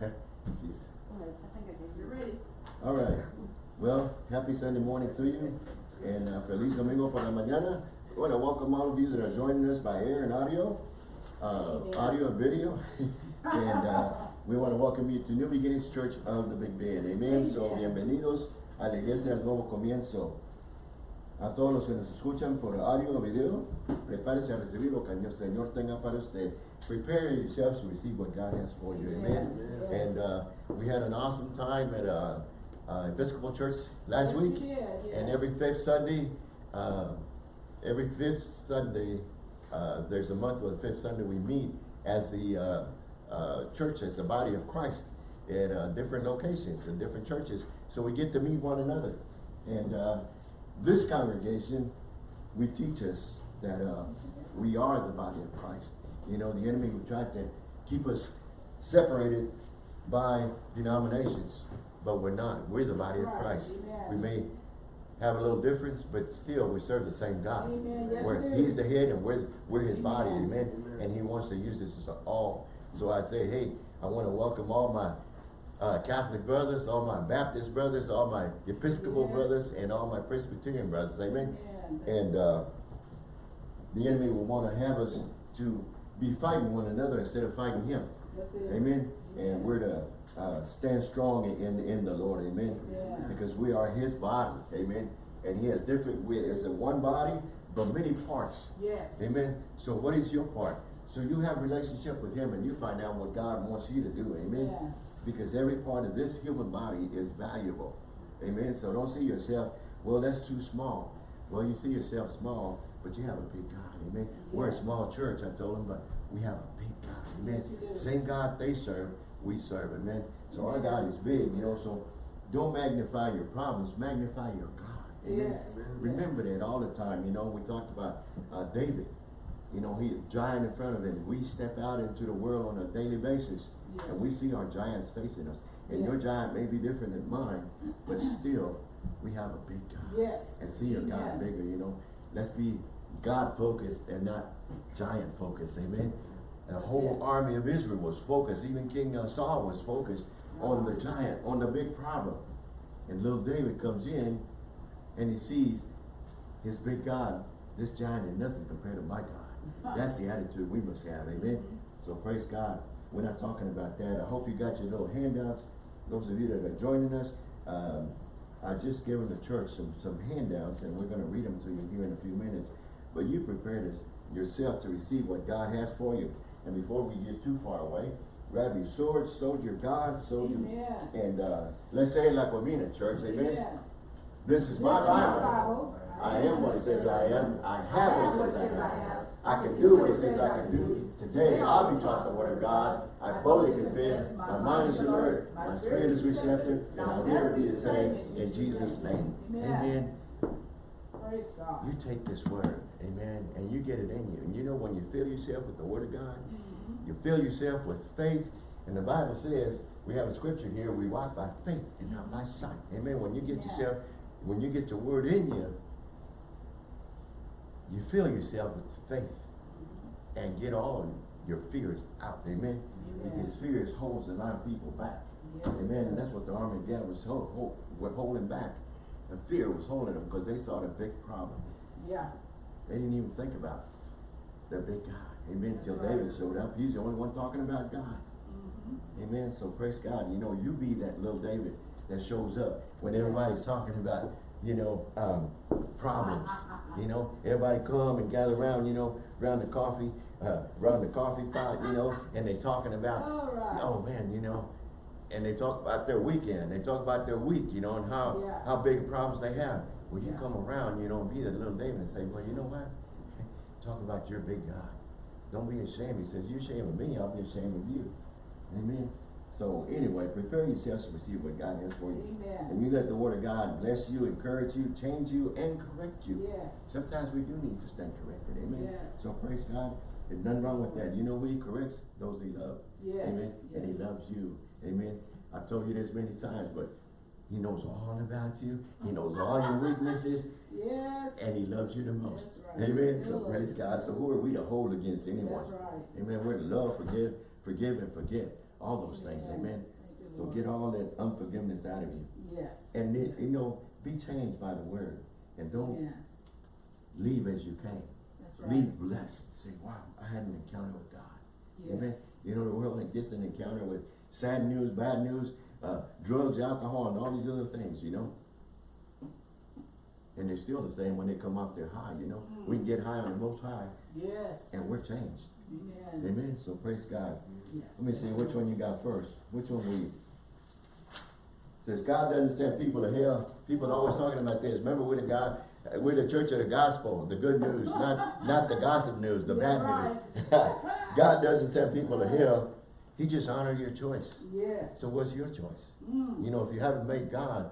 Jeez. I think I did. You're ready. All right. Well, happy Sunday morning to you. And uh, feliz domingo por la mañana. I want to welcome all of you that are joining us by air and audio, uh, audio and video. and uh, we want to welcome you to New Beginnings Church of the Big Bend. Amen. So, bienvenidos a la iglesia del nuevo comienzo. A todos los que nos escuchan por audio o video, prepárese a recibir lo que el Señor tenga para usted. Prepare yourselves to receive what God has for you. Amen. And uh, we had an awesome time at uh, uh, Episcopal Church last Yes, we week. did, yes. And every fifth Sunday, uh, every fifth Sunday, uh, there's a month where the fifth Sunday we meet as the uh, uh, church, as the body of Christ at uh, different locations and different churches. So we get to meet one another. And uh, this congregation, we teach us that uh, we are the body of Christ. You know, the enemy would try to keep us separated by denominations, but we're not. We're the body of Christ. amen. We may have a little difference, but still we serve the same God. Amen. Yes, Where we do. He's the head and we're, we're his body, Amen. amen? Amen. And he wants to use this as all. So I say, hey, I want to welcome all my uh, Catholic brothers, all my Baptist brothers, all my Episcopal Yes. brothers, and all my Presbyterian brothers, amen? Amen. And uh, the enemy will want to have us to be fighting one another instead of fighting him. Amen. And we're to uh, stand strong in in the Lord. Amen. Yeah. Because we are His body. Amen. And He has different. We it's a one body, but many parts. Yes. Amen. So what is your part? So you have a relationship with Him, and you find out what God wants you to do. Amen. Yeah. Because every part of this human body is valuable. Amen. So don't see yourself. Well, that's too small. Well, you see yourself small, but you have a big God. Amen. We're a small church, I told him, but we have a big God. Amen. Yes. Same God they serve, we serve. Amen. So our God is big, you know. So don't magnify your problems, magnify your God. Amen. Yes. Remember that all the time. You know, we talked about uh, David. You know, he giant in front of him. We step out into the world on a daily basis, Yes. and we see our giants facing us. And your giant may be different than mine, but still, we have a big God. Yes. And see your God bigger. You know, let's be God focused and not giant focus, Amen. The whole army of Israel was focused. Even King Saul was focused on the giant, on the big problem. And little David comes in and he sees his big God. This giant is nothing compared to my God. That's the attitude we must have. Amen. So praise God. We're not talking about that. I hope you got your little handouts. Those of you that are joining us, um, I just given the church some, some handouts and we're going to read them to you here in a few minutes. But you prepare this yourself to receive what God has for you. And before we get too far away, grab your sword, soldier God, soldier. Amen. And uh, let's say it like we mean it, church. Amen. Amen. This is my This my Bible. Bible. I am what it says I am. I have what it says I have. I can do what it says I can do. Today I'll be taught the word of God. I boldly confess. My mind is alert. My spirit is receptive. And I'll never be the same. In Jesus' name. Amen. Praise God. You take this word, amen, and you get it in you. And you know when you fill yourself with the word of God, mm-hmm. you fill yourself with faith. And the Bible says, we have a scripture here, we walk by faith and not by sight. Amen. When you get Yeah. yourself, when you get the word in you, you fill yourself with faith mm-hmm. and get all your fears out. Amen. Amen. Because fears holds a lot of people back. Yes. Amen. And that's what the army of God was hold, hold, holding back. Fear was holding them because they saw the big problem. Yeah. They didn't even think about the big God. Amen. Till That's David showed up. He's the only one talking about God. Mhm. Amen. So praise God. You know, you be that little David that shows up when everybody's talking about, you know, um, problems. You know, everybody come and gather around, you know, around the coffee, uh, around the coffee pot, you know, and they talking about, right. oh man, you know, and they talk about their weekend. They talk about their week, you know, and how, Yeah. how big problems they have. Well, you Yeah. come around, you know, and be that little David and say, well, you know what? Talk about your big God. Don't be ashamed. He says, you ashamed of me, I'll be ashamed of you. Amen. So anyway, prepare yourselves to receive what God has for you. Amen. And you let the word of God bless you, encourage you, change you, and correct you. Yes. Sometimes we do need to stand corrected. Amen. Yes. So praise God. There's nothing wrong with that. You know who he corrects? Those he loves. Yes. Amen. And he loves you. Amen. I've told you this many times, but he knows all about you. He knows all your weaknesses Yes. and he loves you the most. Right. Amen. So praise God. So who are we to hold against anyone? That's right. Amen. We're to love, forgive, forgive, and forget. all those things, Amen. You, So get all that unforgiveness out of you. Yes. And it, you know, be changed by the word. And don't Yeah, leave as you came. Right. Leave blessed. Say, wow, I had an encounter with God. Amen. You know, the world that gets an encounter with sad news, bad news, uh, drugs, alcohol, and all these other things, you know. And they're still the same when they come off their high, you know. We can get high on the most high Yes. and we're changed. Amen. Amen. So praise God. Yes. Let me see which one you got first. Which one we? Says God doesn't send people to hell. People are always talking about this. Remember, we're the God, we're the church of the gospel, the good news, not not the gossip news, the bad news. God doesn't send people to hell. He just honor your choice. Yes. So what's your choice? Mm. You know, if you haven't made God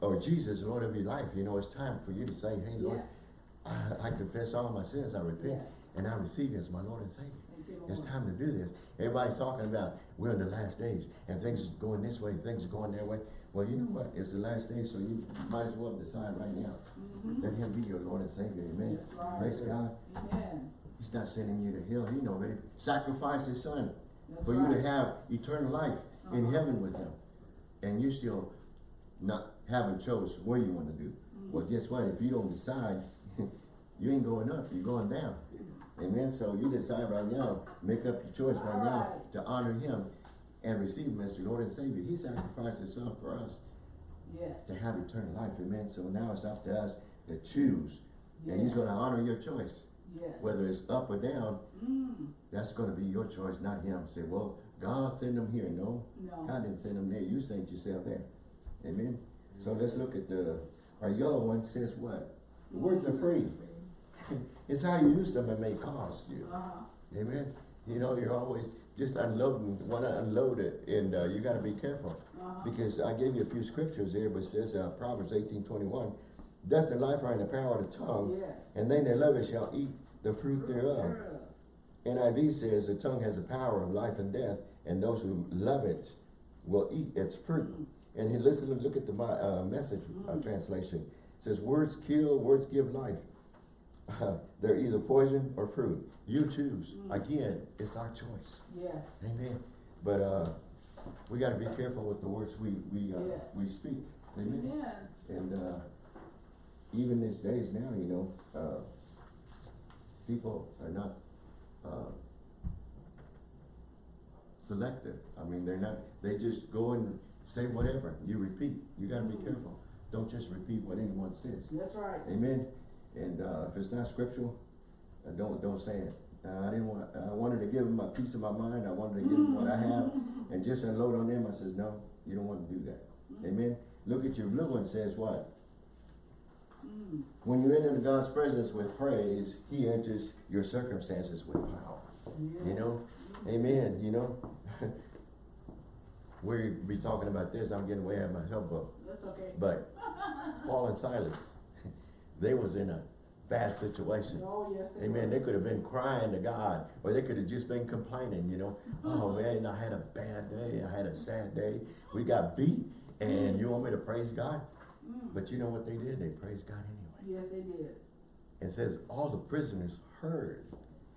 or Jesus Lord of your life, you know, it's time for you to say, Hey Lord, Yes. I, I confess all my sins, I repent, Yes. and I receive you as my Lord and Savior. It's time to do this. Everybody's talking about we're in the last days and things is going this way, things are going that way. Well, you know what? It's the last day, so you might as well decide right now. Mhm. Let him be your Lord and Savior. Amen. Right. Praise God. Amen. He's not sending you to hell. He already sacrificed his son That's for you to have eternal life in Uh-huh. heaven with him. And you still not haven't chose where you want to do. Mm-hmm. Well, guess what? If you don't decide, you ain't going up, you're going down. Amen. So you decide right now, make up your choice right now to honor him and receive him as your Lord and Savior. He sacrificed himself for us Yes. to have eternal life. Amen. So now it's up to us to choose. And he's going to honor your choice. Yes. Whether it's up or down, Mm. that's going to be your choice, not him. Say, well, God sent him here. No, No. God didn't send him there. You sent yourself there. Amen. So let's look at the, our yellow one says what? The words are free. It's how you use them it may cost you. Uh-huh. Amen. You know, you're always just unloading, want to unload it, and uh, you got to be careful. Uh-huh. Because I gave you a few scriptures there, but it says uh, Proverbs eighteen twenty-one, death and life are in the power of the tongue, Yes. and they that love it shall eat the fruit thereof. NIV says the tongue has the power of life and death, and those who love it will eat its fruit. And he listen, look at the uh, message uh, Mm. translation. It says words kill, words give life. They're either poison or fruit. You choose. Mm. Again, it's our choice. Yes. Amen. But uh, we got to be careful with the words we we uh, Yes. we speak. Amen. Amen. And uh, even these days now, you know, uh, people are not uh, selective. I mean, they're not, they just go and say whatever. You repeat. You got to be careful. Don't just repeat what anyone says. That's right. Amen. And uh, if it's not scriptural, uh, don't don't say it. Uh, I didn't want. I wanted to give them a piece of my mind. I wanted to give them what I have, and just unload on them. I says, no, you don't want to do that. Amen. Look at your blue one. Says what? Mm. When you enter God's presence with praise, He enters your circumstances with power. You Yes. know, Amen. You know, we be talking about this. I'm getting way out of my help book. That's okay. But Paul and Silas, they was in a bad situation. Oh, yes. they Amen. were. They could have been crying to God, or they could have just been complaining, you know. Oh man, I had a bad day. I had a sad day. We got beat, and you want me to praise God? Mm. But you know what they did? They praised God anyway. Yes, they did. It says all the prisoners heard,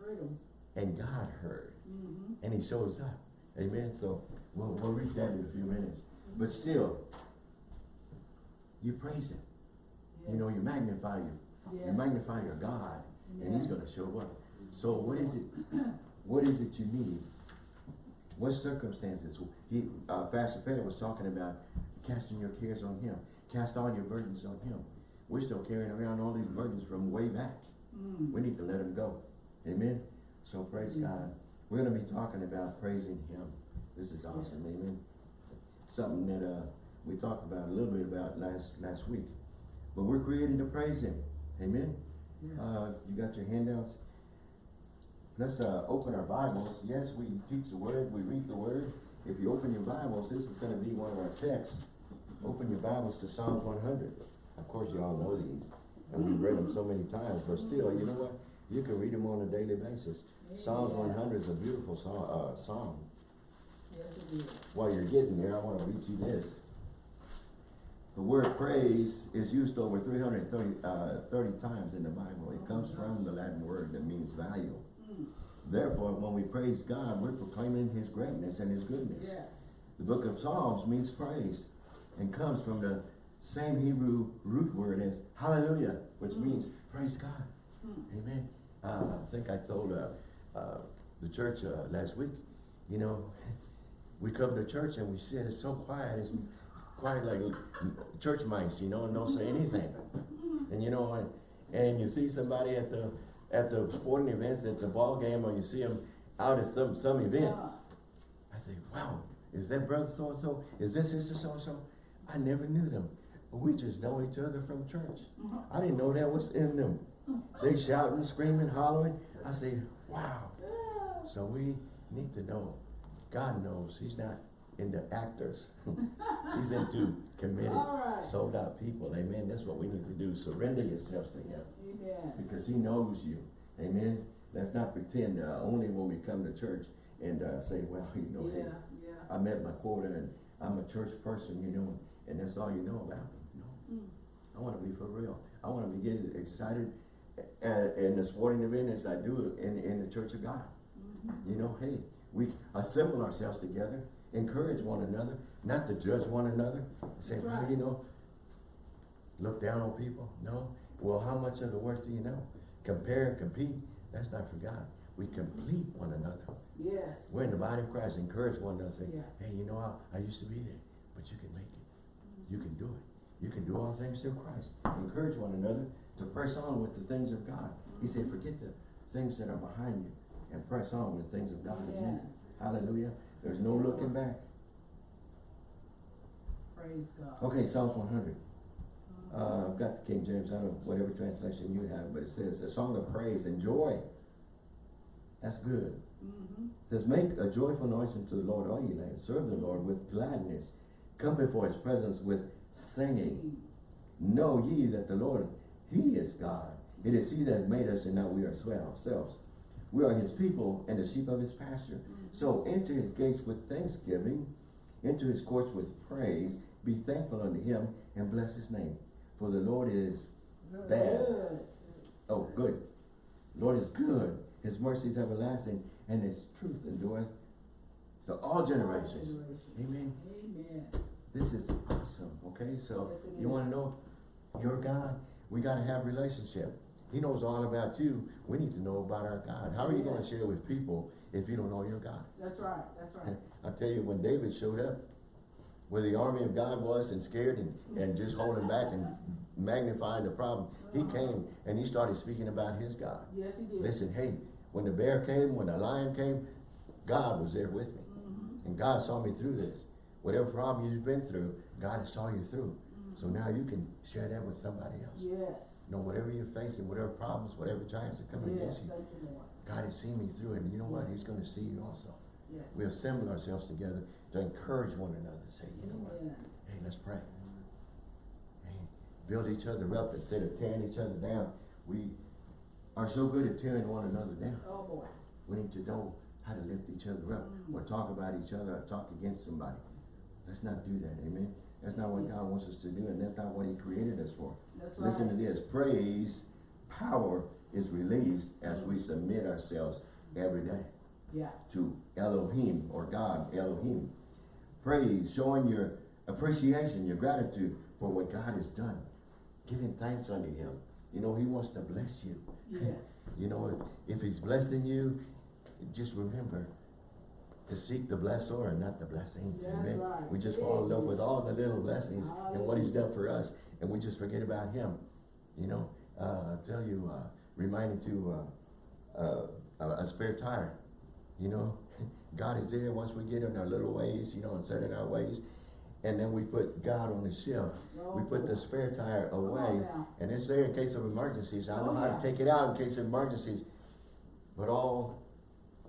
Freedom. and God heard, Mm-hmm. and He shows up. Amen. So we'll we'll read that in a few minutes. But still, you praise Him. You know, you magnify Him. You magnify your God, and He's going to show up. So what is it? What is it you need? What circumstances? He, uh, Pastor Pat was talking about casting your cares on Him. Cast all your burdens on Him. We're still carrying around all these burdens from way back. Mm. We need to let Him go. Amen. So praise Yeah. God. We're going to be talking about praising Him. This is awesome. Yes. Amen. Something that uh, we talked about a little bit about last last week. But we're created to praise Him. Amen. Yes. Uh, you got your handouts? Let's uh, open our Bibles. Yes, we teach the Word, we read the Word. If you open your Bibles, this is going to be one of our texts. Open your Bibles to Psalms 100. Of course, you all know these, and we've read them so many times, but still, you know what? You can read them on a daily basis. Psalms 100 is a beautiful song, uh, psalm. Yes. While you're getting there, I want to read you this. The word praise is used over 330 uh, 30 times in the Bible. It comes from the Latin word that means value. Mm. Therefore, when we praise God, we're proclaiming his greatness and his goodness. Yes. The book of Psalms means praise and comes from the same Hebrew root word as hallelujah, which Mm. means praise God. Mm. Amen. Uh, I think I told uh, uh, the church uh, last week, you know, we come to church and we sit, it's so quiet, it's quiet like church mice, you know, and don't say anything. And you know, and, and you see somebody at the at the sporting events, at the ball game, or you see them out at some some event. I say, wow, is that brother so and so? Is that sister so and so? I never knew them. But we just know each other from church. mhm. I didn't know that was in them. They shouting, screaming, hollering. I say, wow. So we need to know. God knows He's not into actors. He's into committed, right. sold out people. Amen. That's what we need to do. Surrender yourselves to Him Amen. because He knows you. Amen. Let's not pretend uh, only when we come to church and uh, say, well, you know, Yeah, hey, yeah. I met my quota and I'm a church person, you know, and that's all you know about me. No, Mm. I want to be for real. I want to be get excited uh, in the sporting event as I do in, in the church of God. Mhm. You know, hey, we assemble ourselves together, encourage one another, not to judge one another, say, well, right. you know, look down on people. No. Well, how much of the work do you know? Compare and compete. That's not for God. We complete one another. Yes. We're in the body of Christ. Encourage one another. Say, Yeah. hey, you know, I, I used to be there, but you can make it. Mm-hmm. You can do it. You can do all things through Christ. Encourage one another to press on with the things of God. He said, forget the things that are behind you and press on with the things of God. Amen. Hallelujah. There's no looking back. Praise God. Okay, Psalms one hundred. Mhm. Uh, I've got the King James, I don't know, whatever translation you have, but it says, a song of praise and joy. That's good. Mhm. It says, make a joyful noise unto the Lord, all ye lands. Serve the Lord with gladness. Come before his presence with singing. Know ye that the Lord, he is God. It is he that made us and not we are ourselves. We are his people and the sheep of his pasture. So enter his gates with thanksgiving, enter his courts with praise. Be thankful unto him and bless his name. For the Lord is, Good. bad. Oh, good. Lord is good. His mercy is everlasting and his truth endureth to all generations. Generations. Amen. Amen. This is awesome, okay? So you wanna know your God? We gotta have relationship. He knows all about you. We need to know about our God. How are you gonna share with people if you don't know your God? That's right. That's right. I tell you, when David showed up, where the army of God was and scared and, and just holding back and magnifying the problem, he came and he started speaking about his God. Yes, he did. Listen, hey, when the bear came, when the lion came, God was there with me. Mhm. And God saw me through this. Whatever problem you've been through, God has saw you through. So now you can share that with somebody else. Yes. You know, whatever you're facing, whatever problems, whatever giants are coming Yes. against you, God has seen me through it. And you know what? He's going to see you also. Yes. We assemble ourselves together to encourage one another. Say, you know what? Hey, let's pray. Hey, build each other up instead of tearing each other down. We are so good at tearing one another down. Oh, boy. We need to know how to lift each other up Mm. or talk about each other or talk against somebody. Let's not do that, amen? That's not what God wants us to do and that's not what he created us for. That's right. Listen to this, praise, power is released as we submit ourselves every day Yeah. to Elohim or God, Elohim. Praise, showing your appreciation, your gratitude for what God has done. Giving thanks unto him. You know, he wants to bless you. Yes. You know, if, if he's blessing you, just remember to seek the blessor and not the blessings. That's Amen. right. We just fall in love with all the little blessings and what he's done for us, and we just forget about him. You know, uh, I tell you, uh, reminding to uh, uh, a, a spare tire. You know, God is there once we get in our little ways, you know, and set in our ways, and then we put God on the shelf. We put the spare tire away, and it's there in case of emergencies. I know Oh, how yeah. to take it out in case of emergencies. But all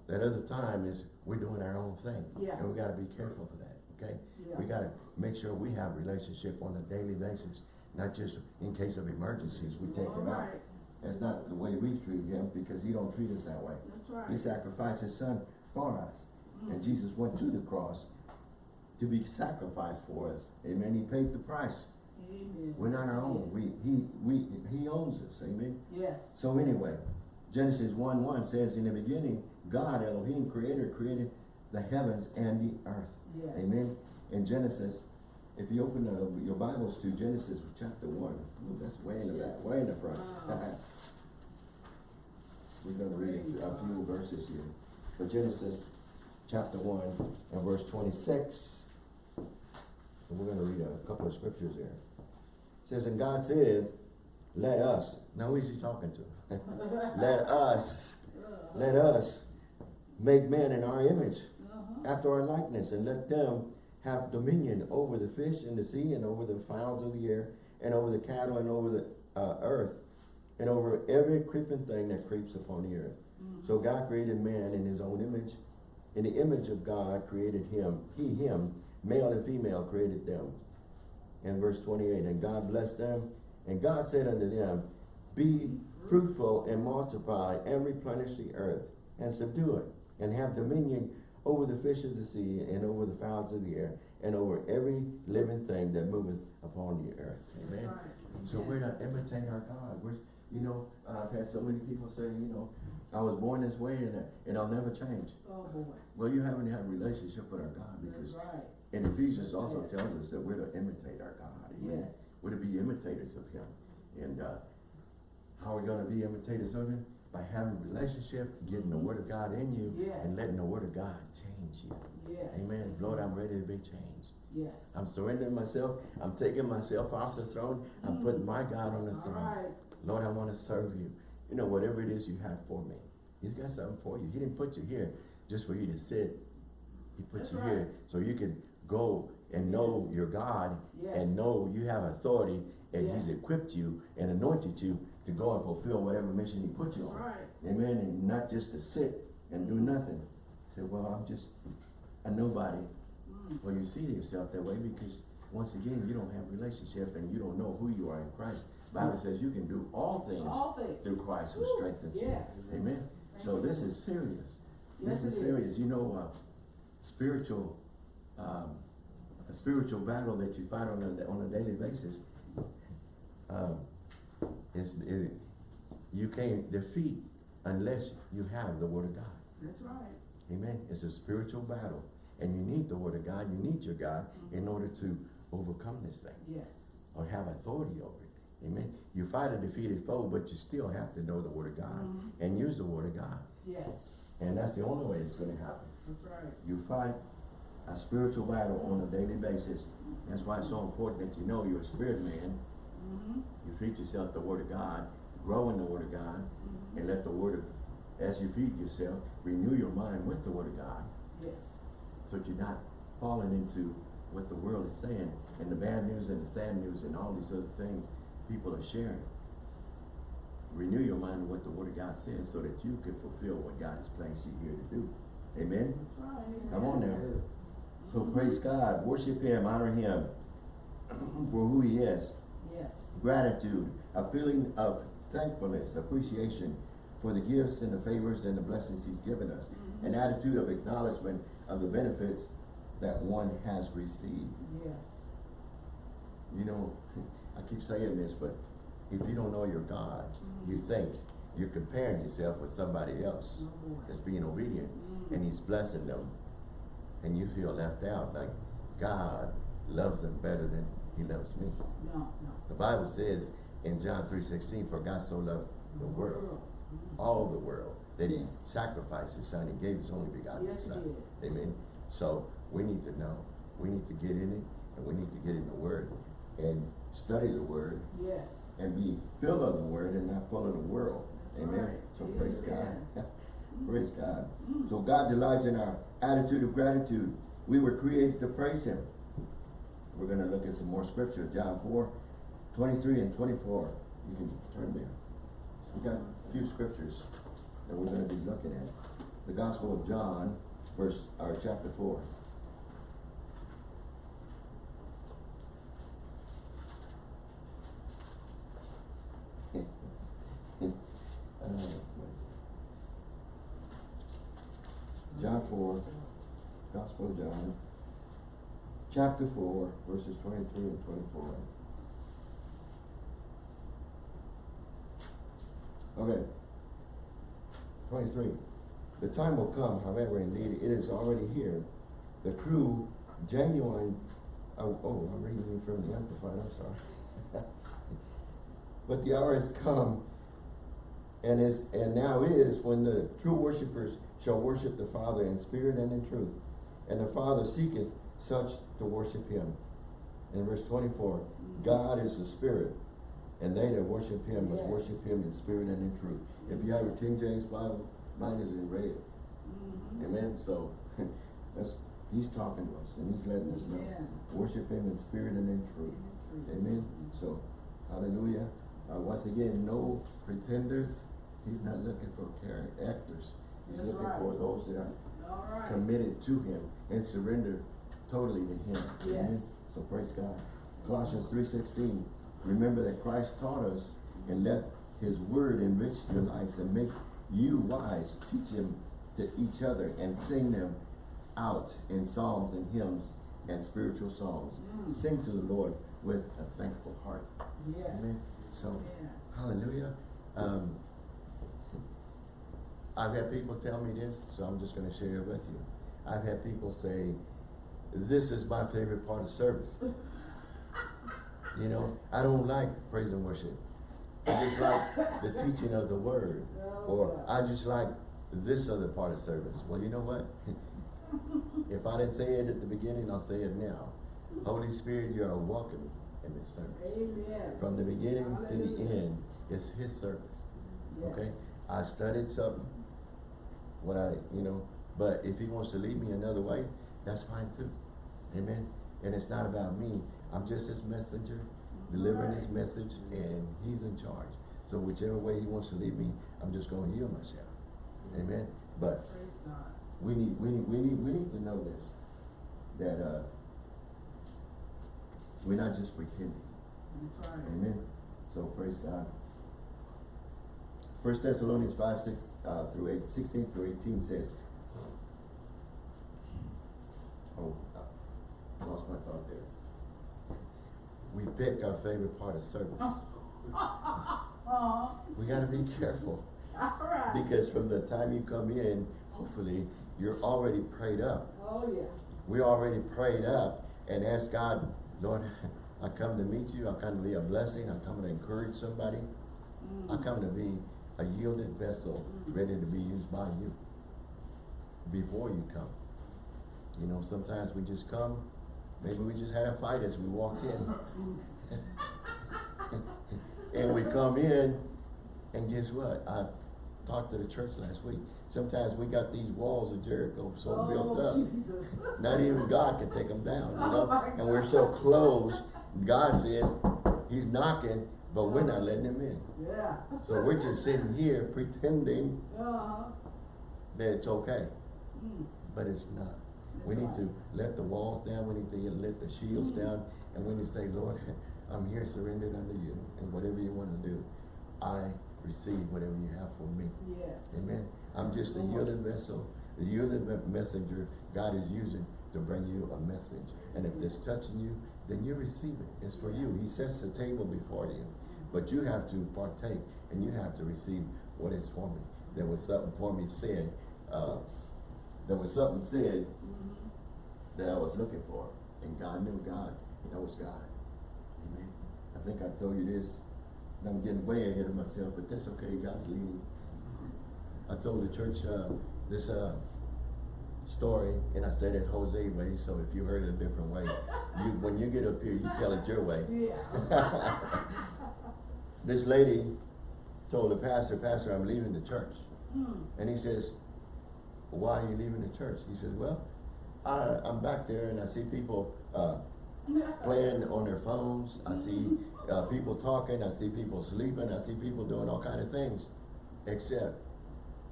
that other time is we're doing our own thing. Yeah. And we gotta be careful for that, okay? Yeah. We gotta make sure we have relationship on a daily basis, not just in case of emergencies, we take All him out. That's not the way we treat him, because he don't treat us that way. That's right. He sacrificed his son for us. And Mm. Jesus went to the cross to be sacrificed for us. Amen. He paid the price. Amen. We're not our own. We, he, we, he owns us. Amen. Yes. So anyway, Genesis 1 1 says, In the beginning, God, Elohim, creator, created the heavens and the earth. Yes. Amen. In Genesis, if you open uh, your Bibles to Genesis chapter 1, ooh, that's way in the back, way in the front. Wow. We're going to read a, a few verses here. But Genesis chapter 1 and verse 26. And we're going to read a couple of scriptures there. It says, And God said, Let us. Now who is he talking to? let us, let us make man in our image, Uh-huh. after our likeness, and let them have dominion over the fish in the sea, and over the fowls of the air, and over the cattle, and over the uh, earth, and over every creeping thing that creeps upon the earth. So God created man in his own image. In the image of God created him, he, him, male and female created them. In verse 28, and God blessed them, and God said unto them, Be fruitful and multiply, and replenish the earth, and subdue it, and have dominion over the fish of the sea, and over the fowls of the air, and over every living thing that moveth upon the earth. Amen. Right. So we're not imitating our God. We're, you know, I've had so many people say, you know, I was born this way and, and I'll never change. Oh, boy. Well, you haven't had a relationship with our God That's because right. in Ephesians also tells us that we're to imitate our God. Amen. Yes. We're to be imitators of Him. And uh, how are we going to be imitators of Him? By having a relationship, getting the Word of God in you, Yes. and letting the Word of God change you. Yes. Amen. Lord, I'm ready to be changed. Yes. I'm surrendering myself. I'm taking myself off the throne. I'm mm. putting my God on the All throne. right. Lord, I want to serve you. You know, whatever it is you have for me. He's got something for you. He didn't put you here just for you to sit. He put That's you right. here so you can go and know your God Yes. and know you have authority and Yeah. he's equipped you and anointed you to go and fulfill whatever mission he put you on. right. Amen. And not just to sit and do nothing. Say, well, I'm just a nobody. Mm. Well, you see yourself that way because once again, you don't have relationship and you don't know who you are in Christ. Bible says you can do all things All things. through Christ who strengthens you. yes. Amen. Thank So this is serious. Yes, This is is. serious. You know, uh, spiritual, um, a spiritual battle that you fight on a, on a daily basis, um, is, is, you can't defeat unless you have the word of God. That's right. Amen. It's a spiritual battle. And you need the word of God. You need your God in order to overcome this thing Yes. or have authority over it. Amen. You fight a defeated foe, but you still have to know the word of God Mhm. and use the word of God. Yes. And that's the only way it's going to happen. That's right. You fight a spiritual battle on a daily basis. That's why it's so important that you know you're a spirit man. Mm-hmm. You feed yourself the word of God, grow in the word of God, Mm-hmm. and let the word of, as you feed yourself, renew your mind with the word of God. Yes. so that you're not falling into what the world is saying and the bad news and the sad news and all these other things people are sharing. Renew your mind with what the Word of God says so that you can fulfill what God has placed you here to do. Amen? Right. Come on now. So praise God, worship Him, honor Him for who He is. Yes. Gratitude, a feeling of thankfulness, appreciation for the gifts and the favors and the blessings He's given us. An attitude of acknowledgement of the benefits that one has received. Yes. You know, I keep saying this, but if you don't know your God, you think you're comparing yourself with somebody else Oh, that's being obedient Mm. and He's blessing them. And you feel left out, like God loves them better than He loves me. No, no. The Bible says in John 3.16, for God so loved the world, Mhm. all the world, that He sacrificed His Son, He gave His only begotten Yes, Son. Amen. So we need to know. We need to get in it and we need to get in the Word and study the Word Yes. and be filled of the Word and not full of the world. Amen. right. So praise God. Praise God. Mm. So God delights in our attitude of gratitude. We were created to praise Him. We're going to look at some more scripture. John 4, 23 and 24. You can turn there. We've got a few scriptures that we're going to be looking at. The Gospel of John, verse or chapter 4. Uh, John 4, Gospel of John, chapter 4, verses 23 and 24. Okay. Twenty-three. The time will come, however, indeed, it is already here. The true, genuine, oh, oh, I'm reading from the Amplified, I'm sorry. But the hour has come and is, and now is when the true worshipers shall worship the Father in spirit and in truth. And the Father seeketh such to worship him. In verse twenty-four, God is the spirit, and they that worship him must Yes. worship him in spirit and in truth. If you have a King James Bible, mine is in red. Mhm. Amen, so, that's, he's talking to us, and he's letting us know. Amen. Worship him in spirit and in truth. Amen, so, hallelujah. Uh, once again, no pretenders, he's not looking for character actors. He's That's looking right. for those that are right. committed to him and surrender totally to him. Amen? Yes. So praise God. Colossians three sixteen, remember that Christ taught us and let his word enrich your lives and make you wise. Teach them to each other and sing them out in psalms and hymns and spiritual songs. Mm. Sing to the Lord with a thankful heart. Yes. Amen. So, Yeah. hallelujah. Um, I've had people tell me this, so I'm just gonna share it with you. I've had people say, this is my favorite part of service. You know, I don't like praise and worship. I just like the teaching of the word. Or I just like this other part of service. Well, you know what? If I didn't say it at the beginning, I'll say it now. Holy Spirit, you are welcome in this service. Amen. From the beginning to the end, it's his service, Yes. okay? I studied something, what I, you know, but if he wants to lead me another way, that's fine too. Amen? And it's not about me, I'm just his messenger, delivering his message, and he's in charge. So whichever way he wants to lead me, I'm just gonna yield myself. Amen? But we need, we need, we need, we need to know this, that, uh, we're not just pretending. Right. Amen. So praise God. First Thessalonians five, six, uh, through eight, sixteen through eighteen says. Oh, I lost my thought there. We pick our favorite part of service. Uh-huh. We gotta be careful, right. because from the time you come in, hopefully, you're already prayed up. Oh, yeah. we already prayed up and asked God, Lord, I come to meet you, I come to be a blessing, I come to encourage somebody, I come to be a yielded vessel, ready to be used by you before you come. You know, sometimes we just come, maybe we just had a fight as we walk in. And we come in, and guess what? I talked to the church last week. Sometimes we got these walls of Jericho so built Oh, up. Jesus. Not even God can take them down, you Oh know? my And we're so close, God says, he's knocking, but we're not letting him in. Yeah. So we're just sitting here pretending Uh-huh. that it's okay, Mm. but it's not. We need to let the walls down, we need to let the shields down, and we need to say, Lord, I'm here surrendered unto you, and whatever you wanna do, I receive whatever you have for me. Yes. Amen. I'm just a yielded vessel, a yielded me- messenger God is using to bring you a message. And if it's touching you, then you receive it. It's for you. He sets the table before you. But you have to partake and you have to receive what is for me. There was something for me said, uh, there was something said Mhm. that I was looking for. And God knew God. That was God. Amen. I think I told you this. and I'm getting way ahead of myself, but that's okay. God's leading. I told the church uh, this uh, story, and I said it Jose way. So if you heard it a different way, you when you get up here, you tell it your way. Yeah. This lady told the pastor, Pastor, I'm leaving the church. Mm. And he says, why are you leaving the church? He says, well, I, I'm back there and I see people uh, playing on their phones. I see uh, people talking. I see people sleeping. I see people doing all kind of things, except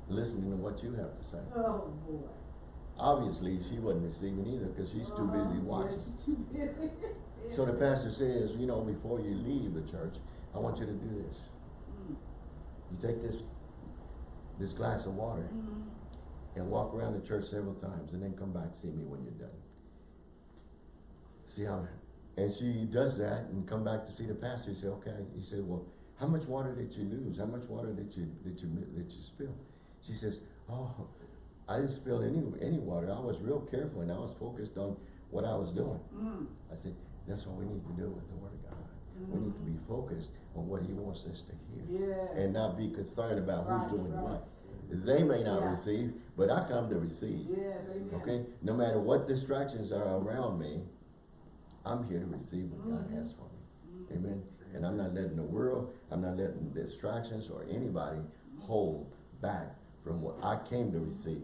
listening to what you have to say. Oh, boy. Obviously, she wasn't receiving either because she's too busy. Yeah, watching. too busy. So the pastor says, you know, before you leave the church, I want you to do this. Mm. You take this this glass of water Mhm. And walk around the church several times and then come back see me when you're done. See how, and she does that and come back to see the pastor. He said, okay. He said, well, how much water did you lose? How much water did you, did you, did you spill? She says, oh, I didn't spill any, any water. I was real careful and I was focused on what I was doing. Mm. I said, that's what we need to do with the word of God. We need to be focused on what he wants us to hear. Yes. And not be concerned about Right, who's doing right. what. They may not Yeah. receive, but I come to receive. Yes, amen. Okay? No matter what distractions are around me, I'm here to receive what God has for me. Amen? And I'm not letting the world, I'm not letting distractions or anybody hold back from what I came to receive.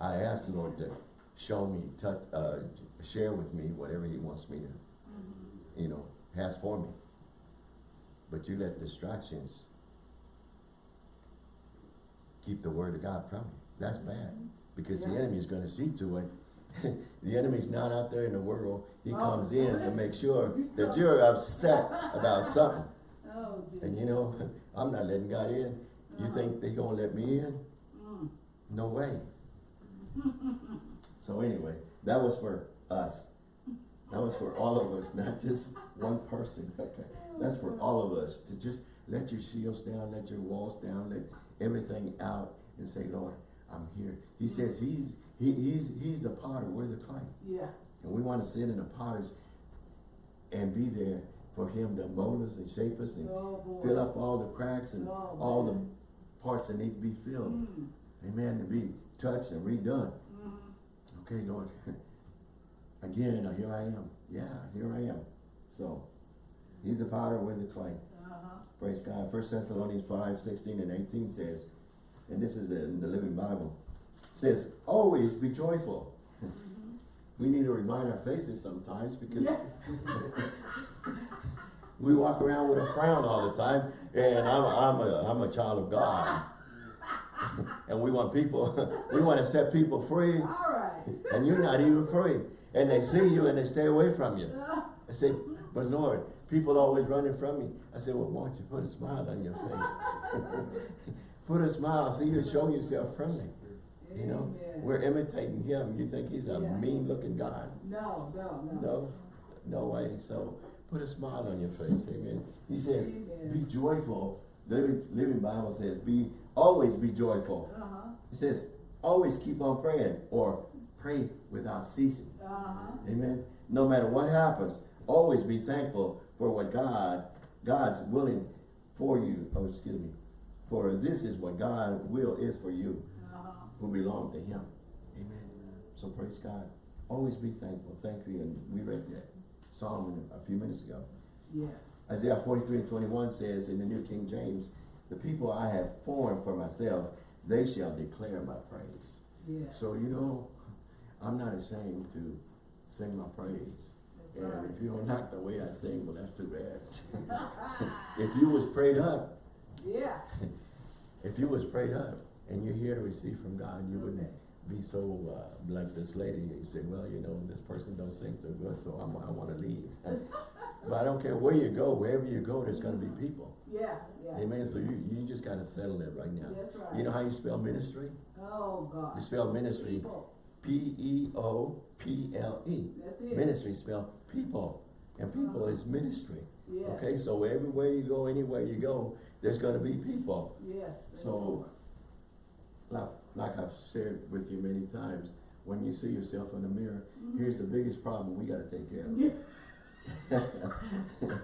I asked the Lord to show me, touch, uh, share with me whatever he wants me to, you know, has for me. But you let distractions keep the word of God from you. That's bad. Because the enemy is gonna see to it. the enemy's not out there in the world. He Oh. comes in to make sure that you're upset about something. Oh. And you know, I'm not letting God in. You think they're gonna let me in? Mm. No way. so anyway, that was for us. That was for all of us, not just one person. Okay. That's for all of us to just let your shields down, let your walls down, let everything out and say, Lord, I'm here. He says he's he, he's he's the potter, we're the clay. Yeah. And we want to sit in the potters and be there for him to mold us and shape us and Oh, fill up all the cracks and Oh, all the parts that need to be filled. Mm. Amen. To be touched and redone. Mm. Okay, Lord. Again, uh, here I am. Yeah, here I am. So, he's the potter, we're the clay. Uh-huh. Praise God. First Thessalonians 5, 16 and 18 says, and this is in the Living Bible, says, always be joyful. we need to remind our faces sometimes because Yeah. we walk around with a frown all the time, and I'm, I'm, a, I'm a child of God. and we want people, we want to set people free, All right. and you're not even free. And they see you and they stay away from you. I said, but Lord, people always running from me. I said, well, why don't you put a smile on your face? put a smile, see you show yourself friendly. You know, Amen. we're imitating him. You think he's a Yeah. mean looking God? No, no, no. No, no way. So put a smile on your face, amen. He says, Amen. be joyful. The Living, Living Bible says, be always be joyful. Uh-huh. It says, always keep on praying or pray without ceasing. Uh-huh. Amen. No matter what happens, always be thankful for what God, God's willing for you. Oh, excuse me. For this is what God will is for you who belong to him. Amen. So praise God. Always be thankful. Thank you. And we read that Psalm a few minutes ago. Yes. Isaiah 43 and 21 says in the New King James, the people I have formed for myself, they shall declare my praise. Yes. So, you know, I'm not ashamed to sing my praise. And if you don't like the way I sing, well, that's too bad. if you was prayed up, Yeah. if you was prayed up and you're here to receive from God, you wouldn't be so uh, like this lady. You say, well, you know, this person don't sing so good, so I'm, I want to leave. but I don't care where you go, wherever you go, there's going to be people. Yeah, yeah. Amen. So you, you just got to settle it right now. That's right. You know how you spell ministry? Oh, God. You spell ministry People. P-E-O-P-L-E. E. Ministry spelled people. And people is ministry. Yes. Okay, so everywhere you go, anywhere you go, there's gonna be people. Yes. So- Like, like I've shared with you many times, when you see yourself in the mirror, Mhm. here's the biggest problem we gotta take care of. Yeah.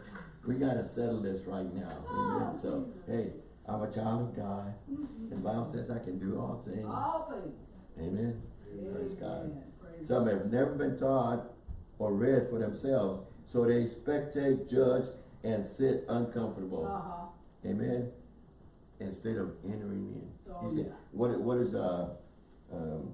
we gotta settle this right now. Amen. Oh, So, Jesus. hey, I'm a child of God. Mhm. The Bible says I can do all things. All things. Amen. Praise God. Praise Some have never been taught or read for themselves, so they spectate, judge, and sit uncomfortable. Uh-huh. Amen. Instead of entering in. Oh, He said, yeah. what, what is, uh, um,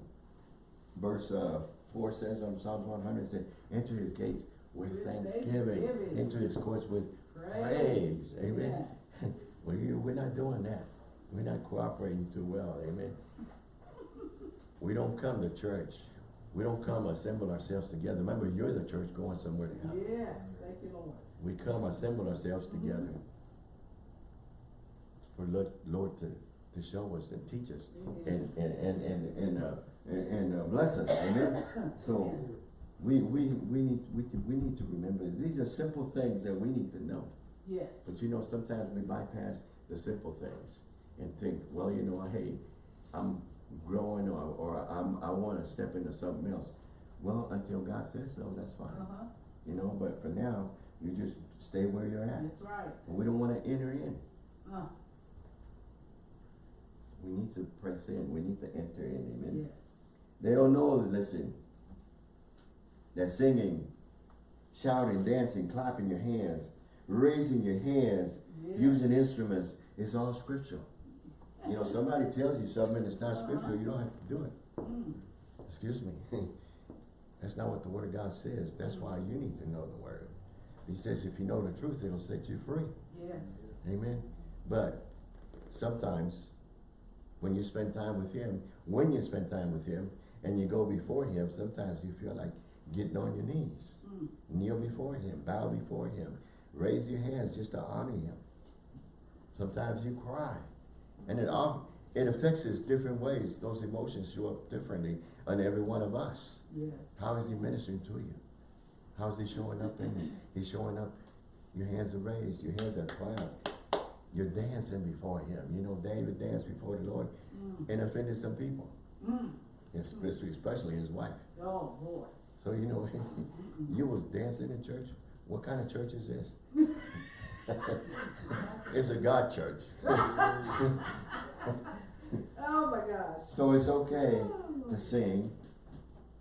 verse, uh, four says on Psalms one hundred, It said, enter his gates with With thanksgiving, thanksgiving. enter his courts with Praise. praise. Amen. Yeah. Well, you, we're not doing that. We're not cooperating too well, amen. We don't come to church. We don't come assemble ourselves together. Remember, you're the church going somewhere to heaven. Yes, thank you, Lord. We come assemble ourselves together for Lord, Lord to, to show us and teach us and, and, and, and, and, uh, and, and uh, bless us, amen? So, we, we, we need, we, we need to remember, these are simple things that we need to know. Yes. But you know, sometimes we bypass the simple things and think, well, you know, hey, I'm growing or, or I'm, I wanna step into something else. Well, until God says so, that's fine, Uh-huh, you know, but for now, you just stay where you're at. that's right. And we don't wanna enter in. Uh, We need to press in, we need to enter in, amen. yes. They don't know, listen, that singing, shouting, dancing, clapping your hands, raising your hands, Yeah. using instruments, is all scriptural. You know, somebody tells you something and it's not scriptural, you don't have to do it. Mm, Excuse me. That's not what the word of God says. That's why you need to know the word. He says if you know the truth, it'll set you free. yes. Amen. But sometimes when you spend time with him, when you spend time with him and you go before him, sometimes you feel like getting on your knees. Mm, Kneel before him, bow before him, raise your hands just to honor him. Sometimes you cry. And it all it affects us different ways. Those emotions show up differently on every one of us. yes. How is he ministering to you? How is he showing up in you? He's showing up, your hands are raised, your hands are clapped. You're dancing before him. You know, David danced before the Lord Mm, and offended some people, mm. especially, especially his wife. Oh, boy. So, you know, you was dancing in church. What kind of church is this? it's a God church. Oh, my gosh. So it's okay to sing.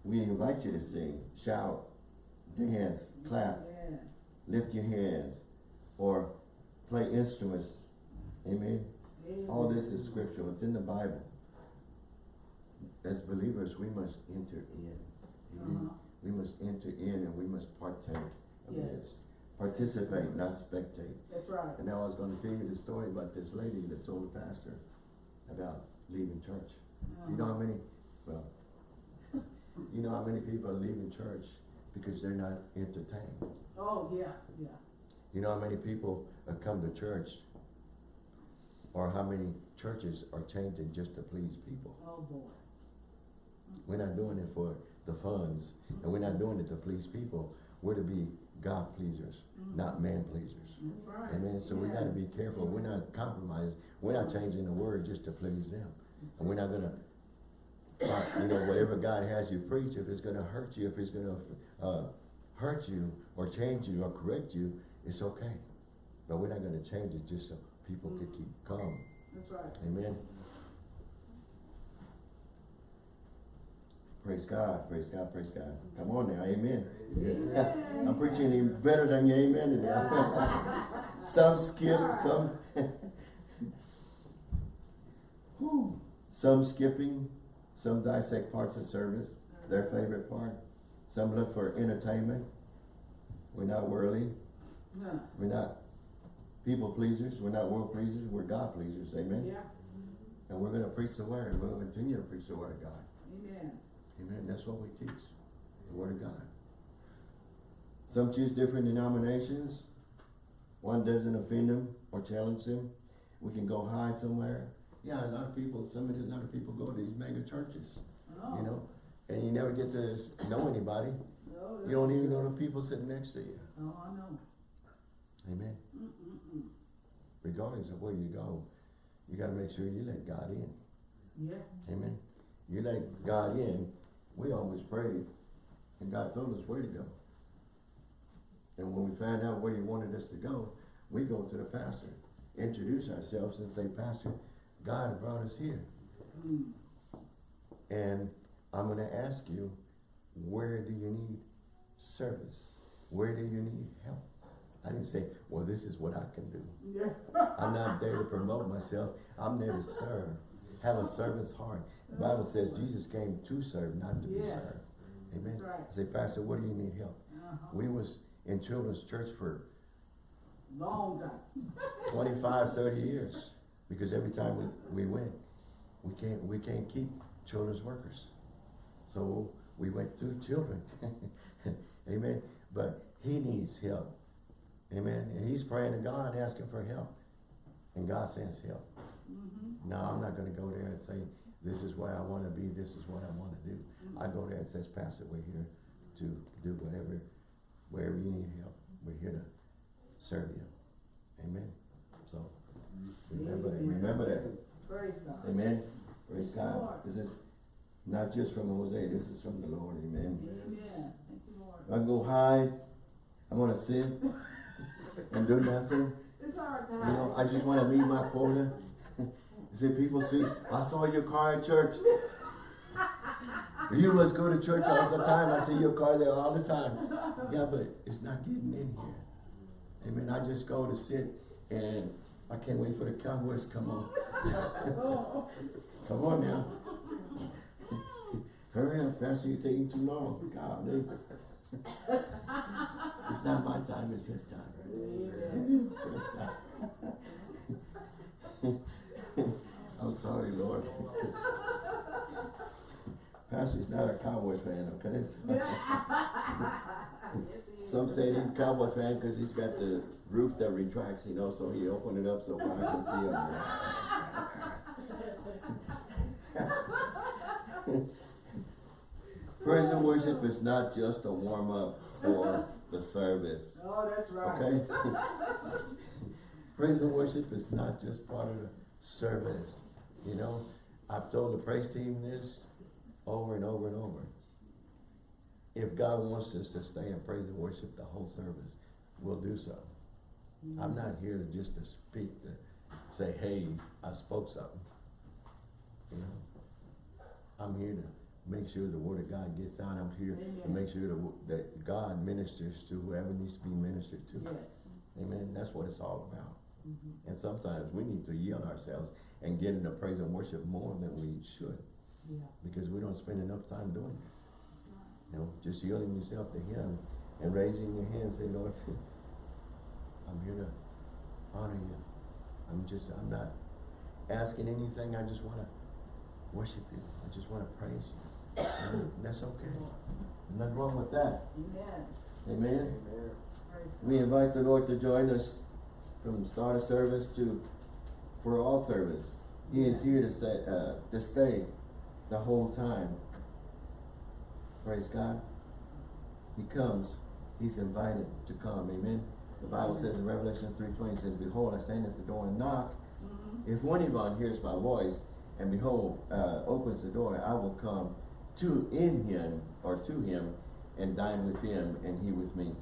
We invite you to sing, shout, dance, clap. Yeah. lift your hands, or play instruments. Amen. Yeah. All this is scriptural. It's in the Bible. As believers, we must enter in. Amen. Uh-huh. We must enter in and we must partake of Yes. this. Participate, not spectate. That's right. And now I was going to tell you the story about this lady that told the pastor about leaving church. You know how many, well, you know how many people are leaving church because they're not entertained. Oh, yeah, yeah. You know how many people have come to church or how many churches are changing just to please people? Oh, boy. We're not doing it for the funds and we're not doing it to please people. We're to be God pleasers, not man pleasers. Right. Amen. So we gotta be careful. We're not compromising. We're not changing the word just to please them. And we're not gonna, uh, you know, whatever God has you preach, if it's gonna hurt you, if it's gonna, uh, hurt you or change you or correct you, it's okay. But we're not gonna change it just so people can keep calm. That's right. Amen. Praise God, praise God, praise God. Come on now, amen. I'm preaching even better than your amen today. some skip, some Whew. some skipping, some dissect parts of service, their favorite part. Some look for entertainment. We're not worldly. Yeah. We're not people pleasers. We're not world pleasers. We're God pleasers. Amen. Yeah. And we're going to preach the word. We're going to continue to preach the word of God. Amen. Amen. That's what we teach. The word of God. Some choose different denominations. One doesn't offend them or challenge them. We can go hide somewhere. Yeah, a lot of people, some of a lot of people go to these mega churches, Oh. you know, and you never get to know anybody. No, You don't even know the people sitting next to you. Oh, I know. Amen. Mm-mm-mm. Regardless of where you go, you gotta make sure you let God in. Yeah. Amen. You let God in, we always prayed, and God told us where to go. And when we find out where he wanted us to go, we go to the pastor, introduce ourselves and say, Pastor, God brought us here. And I'm gonna ask you, where do you need service? Where do you need help? I didn't say, well, this is what I can do. Yeah. I'm not there to promote myself. I'm there to serve. Have a servant's heart. The Bible says Jesus came to serve, not to be served. Amen. Right. I say, Pastor, what do you need help? Uh-huh. We was in children's church for Long time. 25, 30 years. Because every time we, we went, we can't, we can't keep children's workers. So we went to children. Amen. But he needs help. Amen. And he's praying to God, asking for help. And God sends help. Mm-hmm. No, I'm not gonna go there and say, this is where I wanna be, this is what I wanna do. I mm-hmm. go there and says, Pastor, we're here to do whatever, wherever you need help, we're here to serve you. Amen. So, remember that, Amen. remember that. Praise God. Amen. Praise God. Lord. This is not just from Jose, this is from the Lord, amen. Amen. Thank you, Lord. I go hide, I'm gonna sit and do nothing. It's hard to You know, I just wanna meet my quota. See, people see, I saw your car at church. You must go to church all the time. I see your car there all the time. Yeah, but it's not getting in here. Amen. I just go to sit and I can't wait for the Cowboys to come on. Come on now. Hurry up, Pastor, you're taking too long. Golly. It's not my time, it's his time. amen. I'm sorry, Lord. Pastor's not a cowboy fan, okay? Some say he's a cowboy fan because he's got the roof that retracts, you know, so he opened it up so I can see him. Praise and worship is not just a warm up for the service. Oh, that's right. Okay? praise and worship is not just part of the service. You know, I've told the praise team this over and over and over. If God wants us to stay in praise and worship the whole service, we'll do so. I'm not here to just to speak, to say, hey, I spoke something. You know? I'm here to make sure the word of God gets out. I'm here to make sure that, that God ministers to whoever needs to be ministered to. Yes. Amen. That's what it's all about. Mhm. And sometimes we need to yield ourselves and get into praise and worship more than we should Yeah. because we don't spend enough time doing it. You know, just yielding yourself to Him and raising your hand and say, Lord, I'm here to honor you. I'm just, I'm not asking anything. I just want to worship you. I just want to praise you. And that's okay. Nothing wrong with that. Amen. Amen. Praise We invite the Lord to join us from start of service to for all service. He is here to stay, uh, to stay the whole time. Praise God. He comes. He's invited to come. Amen. The Bible says in Revelation three twenty says, "Behold, I stand at the door and knock. Mhm. If anyone hears my voice and behold, uh, opens the door, I will come to in him or to him and dine with him and he with me.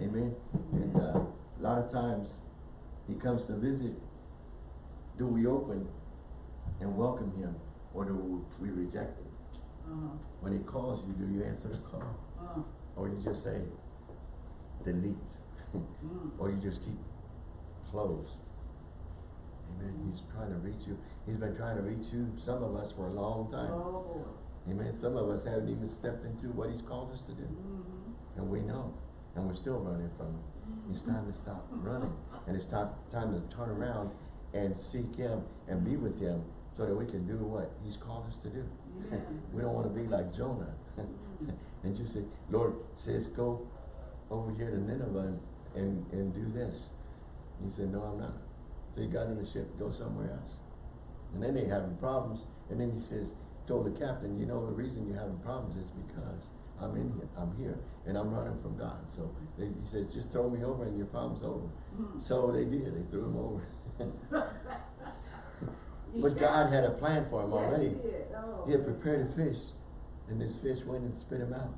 Amen. And uh, a lot of times he comes to visit. Do we open and welcome him or do we reject him? Uh-huh. When he calls you, do you answer the call? Uh, Or you just say, delete? mm. or you just keep closed. Amen. He's trying to reach you. He's been trying to reach you, some of us, for a long time. Oh, Amen. Some of us haven't even stepped into what he's called us to do. Mhm. And we know. And we're still running from him. It's time to stop running. And it's time, time to turn around and seek him and be with him so that we can do what he's called us to do. Amen. we don't want to be like Jonah. Mm-hmm. and just say, Lord says, go over here to Nineveh and, and, and do this. He said, no, I'm not. So he got in the ship to go somewhere else. And then they having problems. And then he says, told the captain, you know, the reason you're having problems is because I'm in here, I'm here, and I'm running from God. So they, he says, just throw me over and your problem's over. Mhm. So they did, they threw him over. but God had a plan for him Yes, already. he. Oh. He had prepared a fish, and this fish went and spit him out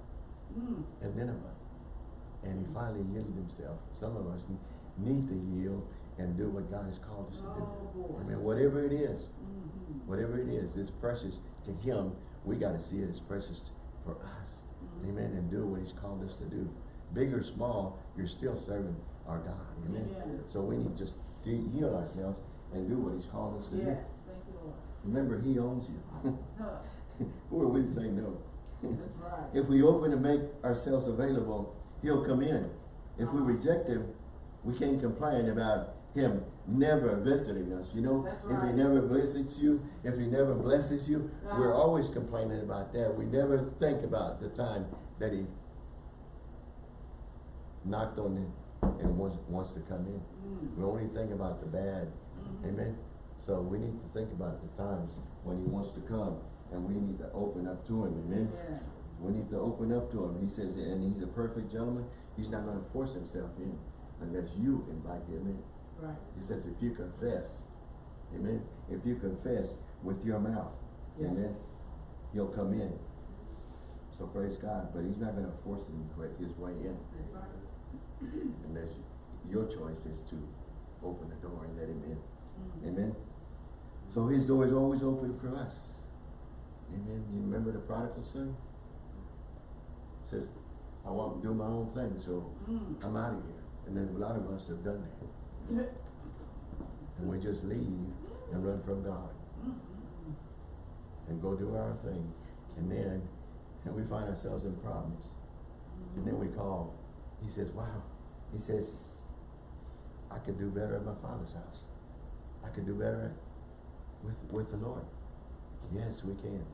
Mm. at Nineveh. And he finally yielded himself. Some of us need to yield and do what God has called us to do. Oh, boy. Amen. Whatever it is, Mhm. whatever it is, it's precious to Him. We got to see it as precious for us. Amen. And do what He's called us to do. Big or small, you're still serving our God. Amen. Amen. So we need to just yield ourselves and do what He's called us to Yes, thank you, Lord. do. Remember, He owns you. Who are we to say no? That's right. If we open and make ourselves available, he'll come in. If we uh-huh. reject him, we can't complain about him never visiting us, you know? That's If he never visits you, if he never blesses you, we're Uh-huh. always complaining about that. We never think about the time that he knocked on it and wants, wants to come in. Mm. We only think about the bad. Mhm. Amen? So we need to think about the times when he wants to come and we need to open up to him. Amen? Yeah. We need to open up to him. He says, and he's a perfect gentleman. He's not going to force himself in unless you invite him in. Right. He says, if you confess, amen, if you confess with your mouth Yeah. Amen. He'll come in. So praise God, but he's not gonna force him to his way in. Right. Unless your choice is to open the door and let him in. Mm. Amen. So his door is always open for us. Amen. You remember the prodigal son? Says, I want to do my own thing, so Mm. I'm out of here. And then a lot of us have done that. And we just leave and run from God Mm. and go do our thing. And then and we find ourselves in problems. And then we call. He says, wow. He says, I could do better at my father's house. I could do better with, with the Lord. Yes, we can.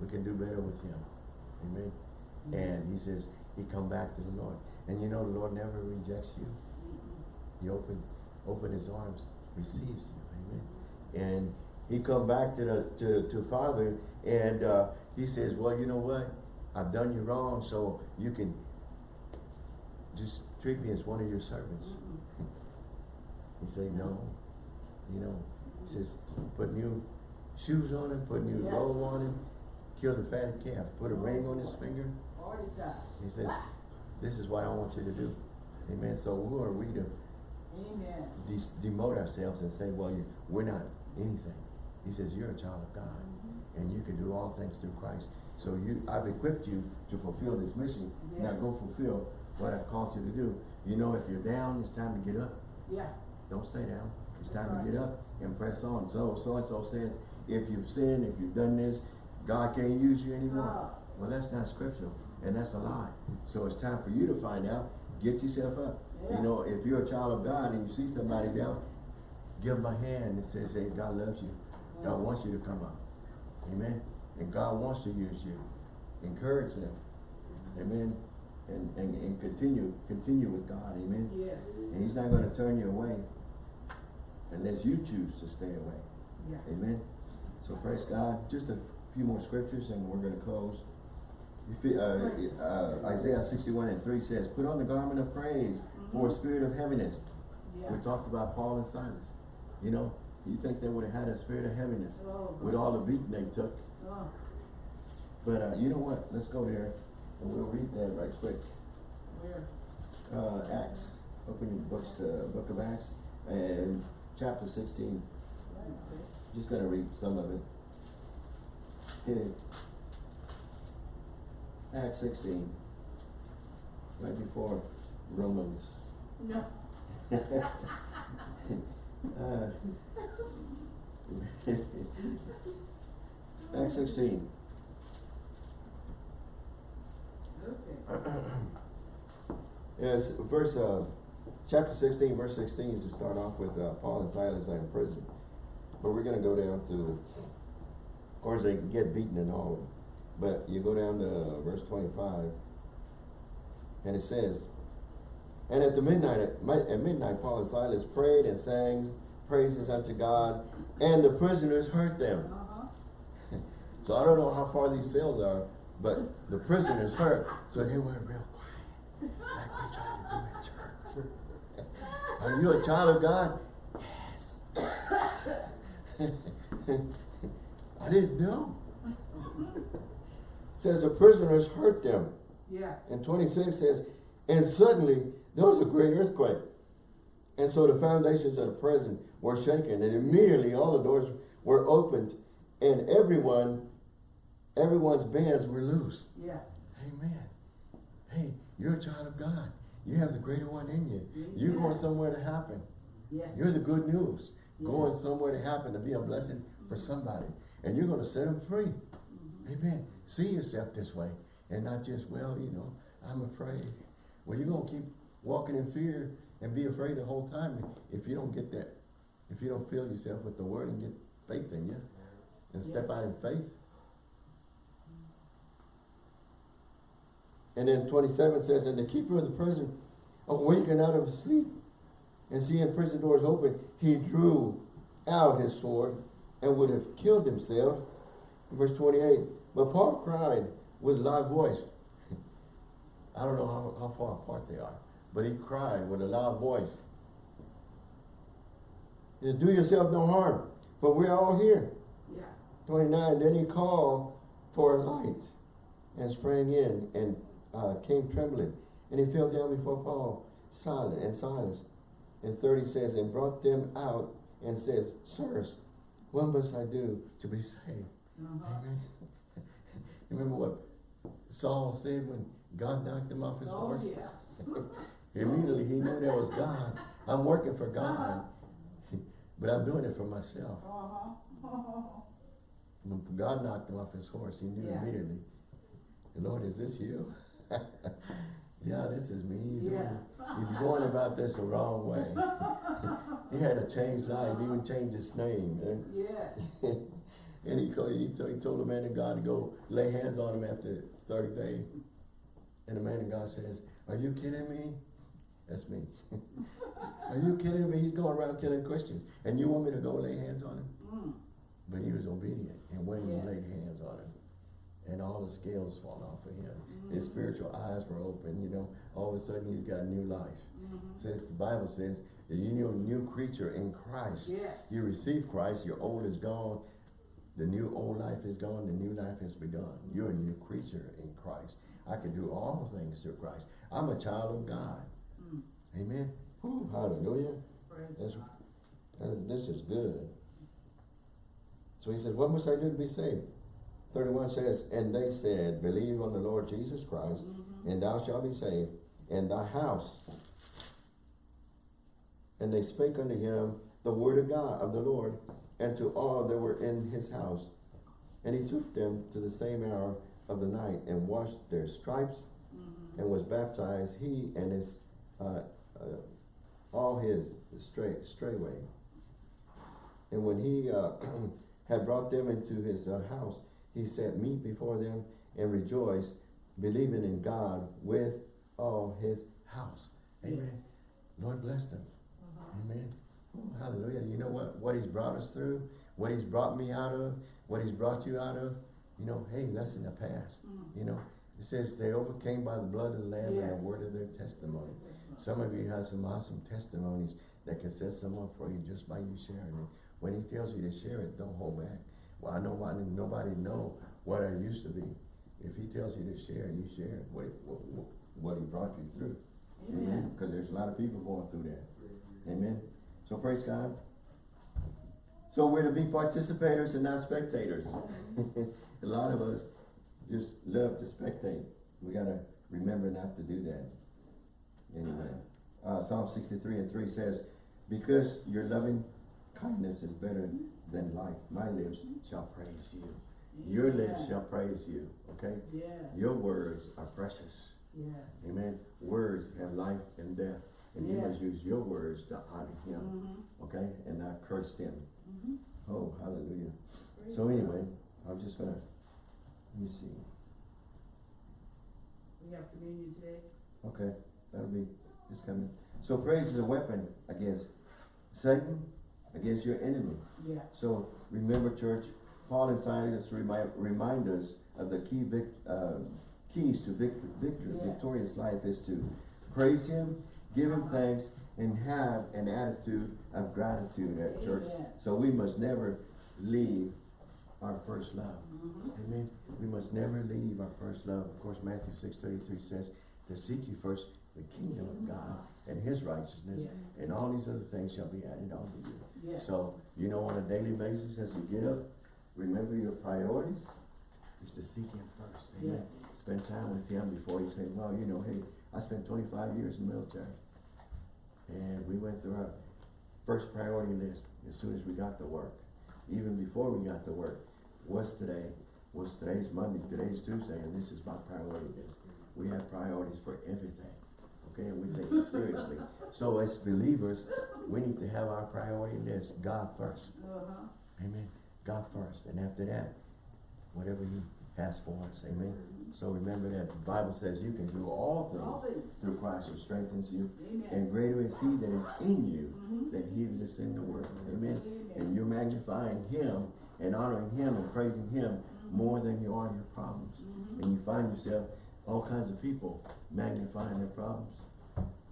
We can do better with him. Amen. And he says, he come back to the Lord. And you know the Lord never rejects you. He open, open his arms, receives you. Amen. And he come back to the to, to Father and uh, he says, Well, you know what? I've done you wrong, so you can just treat me as one of your servants. He said, No. You know, he says, put new shoes on him, put new Yeah. robe on him, kill the fatted calf, put a ring on his finger. He says, This is what I want you to do. Amen. So who are we to Amen. demote ourselves and say, well, you, we're not anything. He says, you're a child of God and you can do all things through Christ. So you, I've equipped you to fulfill this mission. Now go fulfill what I've called you to do. You know, if you're down, it's time to get up. Yeah. Don't stay down. It's time to get up and press on. So, so-and-so says, if you've sinned, if you've done this, God can't use you anymore. Ah. Well, that's not scriptural and that's a lie. So it's time for you to find out. Get yourself up. Yeah. You know, if you're a child of God and you see somebody down, give them a hand and say, hey, God loves you. God wants you to come up. Amen. And God wants to use you. Encourage them. Amen. And, and, and continue, continue with God. Amen. Yes. And he's not gonna turn you away unless you choose to stay away. Yeah. Amen. So praise God. Just a few more scriptures and we're gonna close. If uh, uh, Isaiah sixty-one and three says, put on the garment of praise for a spirit of heaviness. Yeah. We talked about Paul and Silas. You know, you think they would have had a spirit of heaviness Oh, with all the beating they took. Oh, But, uh, you know what? Let's go there and we'll read that right quick. where? Uh, Acts, open your books to Book of Acts and chapter sixteen. Okay. Just gonna read some of it. Okay. Acts sixteen, right before Romans. No. Uh, Acts sixteen. Okay. Yes, verse, uh, chapter sixteen, verse sixteen is to start off with, uh, Paul and Silas are in prison. But we're gonna go down to, of course, they get beaten and all, but you go down to verse twenty-five. And it says, And at the midnight, at at midnight, Paul and Silas prayed and sang praises unto God, and the prisoners heard them. Uh-huh. So I don't know how far these cells are, but the prisoners heard, so they were real quiet, like we try to do in church. Are you a child of God? Yes. I didn't know. Says the prisoners hurt them. Yeah. And 26 says, and suddenly there was a great earthquake. And so the foundations of the prison were shaken, and immediately all the doors were opened, and everyone, everyone's bands were loose. Yeah. Amen. Hey, you're a child of God. You have the greater one in you. Mm-hmm. You're going somewhere to happen. Yes. You're the good news. Going somewhere to happen, to be a blessing for mm-hmm. somebody. And you're going to set them free. Mm-hmm. Amen. See yourself this way. And not just, well, you know, I'm afraid. Well, you're going to keep walking in fear and be afraid the whole time if you don't get that. If you don't fill yourself with the word and get faith in you and step Yeah. out in faith. And then 27 says, And the keeper of the prison awakened out of his sleep, and seeing prison doors open, he drew out his sword and would have killed himself. Verse 28. But Paul cried with a loud voice. I don't know how, how far apart they are, but he cried with a loud voice. Said, Do yourself no harm, for we're all here. Yeah. Twenty-nine, then he called for a light and sprang in and uh, came trembling. And he fell down before Paul, silent and Silas. And thirty says, and brought them out and says, Sirs, what must I do to be saved? Uh-huh. Amen. Remember what Saul said when God knocked him off his Oh, horse? yeah. Immediately he knew there was God. I'm working for God, but I'm doing it for myself. When God knocked him off his horse, he knew Yeah. immediately, Lord, is this you? yeah, this is me. You're, Yeah. you're going about this the wrong way. he had to change life, He even change his name. And, Yes. and he, called, he, told, he told the man of God to go lay hands on him after the third day. And the man of God says, are you kidding me? That's me. are you kidding me? He's going around killing Christians. And you want me to go lay hands on him? Mm. But he was obedient and went and Yes. laid hands on him. And all the scales fall off of him. His Mhm. spiritual eyes were open, you know. All of a sudden he's got new life. Mhm. Says the Bible says that you're a new creature in Christ. Yes. You receive Christ, your old is gone, the new old life is gone, the new life has begun. You're a new creature in Christ. I can do all things through Christ. I'm a child of God. Mm. Amen. Whew, hallelujah. That's-. Uh, this is good. So he said, what must I do to be saved? 31 says, and they said, believe on the Lord Jesus Christ, Mhm. and thou shalt be saved, and thy house. And they spake unto him the word of God, of the Lord, and to all that were in his house. And he took them to the same hour of the night, and washed their stripes, Mhm. and was baptized, he and his, uh, uh, all his stray, strayway. And when he uh, had brought them into his uh, house, he set meat before them and rejoiced, believing in God with all his house. Amen. Lord bless them. Uh-huh. Amen. Oh, hallelujah. You know what? What he's brought us through, what he's brought me out of, what he's brought you out of, you know, hey, that's in the past. Mm. You know, it says they overcame by the blood of the Lamb and the word of their testimony. Some of you have some awesome testimonies that can set someone free just by you sharing it. When he tells you to share it, don't hold back. Well, I know why nobody know what I used to be. If he tells you to share, you share what, he- what, what- what he brought you through. Amen. Because there's a lot of people going through that. Amen. So praise God. So we're to be participators and not spectators. a lot of us just love to spectate. We gotta remember not to do that. Anyway, uh, Psalm sixty-three and three says, because your loving kindness is better than life, my lips shall praise you. Your lips shall praise you, okay? Yes. Your words are precious. Yes. Amen. Words have life and death. And you must use your words to honor him, Mhm. okay? And not curse him. Mhm. Oh, hallelujah. Praise So anyway, I'm just gonna, let me see. We have communion today. Okay, that'll be, it's coming. So praise is a weapon against Satan, against your enemy. Yeah. So remember, church, Paul and Silas remind, remind us of the key vic, uh, keys to vic, victory, Yeah. victorious life is to praise him, give him thanks, and have an attitude of gratitude at church. Amen. So we must never leave our first love. Mhm. Amen. We must never leave our first love. Of course, Matthew six thirty-three says to seek you first the kingdom of God and his righteousness, Yes. and all these other things shall be added unto you. Yes. So, you know, on a daily basis as you get up, remember your priorities is to seek him first. Amen. Yes. Spend time with him before you say, well, you know, hey, I spent twenty-five years in the military. And we went through our first priority list as soon as we got to work. Even before we got to work, what's today? What's today's Monday, today's Tuesday, and this is my priority list. We have priorities for everything, okay, and we take it seriously. So as believers, we need to have our priority list, God first. Uh-huh. Amen. God first, and after that, whatever He has for us. Amen. So remember that the Bible says you can do all All things things. through Christ who strengthens you, Amen. and greater is He that is in you Mhm. than He that is in the world. Amen. Amen. And you're magnifying Him and honoring Him and praising Him more than you are your problems. And you find yourself all kinds of people magnifying their problems.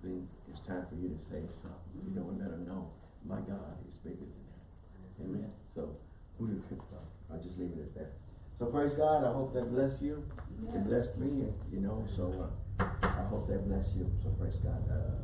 Then it's time for you to say something. You know, and let them know, my God is bigger than that. Amen. So who do you, I'll just leave it at that. So praise God, I hope that bless you, it blessed me, you know, so, uh, I hope that bless you, so praise God, uh,